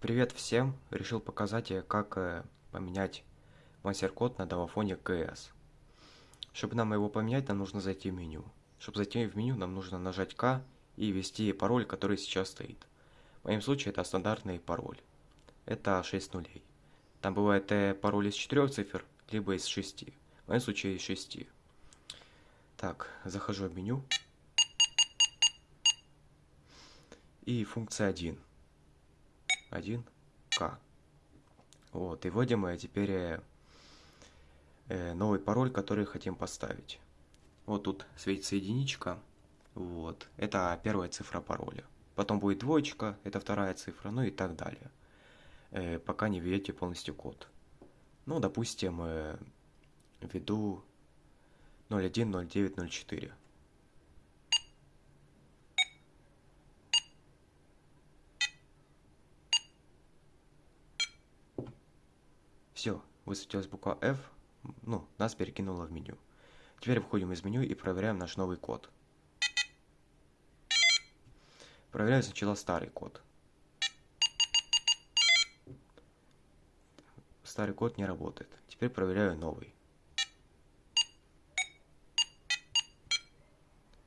Привет всем! Решил показать, как э, поменять мастер-код на домофоне КС. Чтобы нам его поменять, нам нужно зайти в меню. Чтобы зайти в меню, нам нужно нажать К и ввести пароль, который сейчас стоит. В моем случае это стандартный пароль. Это 6 нулей. Там бывает э, пароль из 4 цифр, либо из 6. В моем случае из 6. Так, захожу в меню. И функция 1 1К. Вот, и вводим мы теперь э, э, новый пароль, который хотим поставить. Вот тут светится единичка, вот, это первая цифра пароля. Потом будет двоечка, это вторая цифра, ну и так далее. Э, пока не введете полностью код. Ну, допустим, введу 010904. Все, высветилась буква F, ну, нас перекинуло в меню. Теперь выходим из меню и проверяем наш новый код. Проверяю сначала старый код. Старый код не работает. Теперь проверяю новый.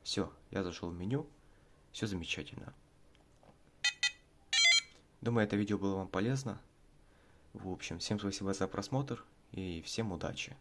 Все, я зашел в меню. Все замечательно. Думаю, это видео было вам полезно. В общем, всем спасибо за просмотр и всем удачи.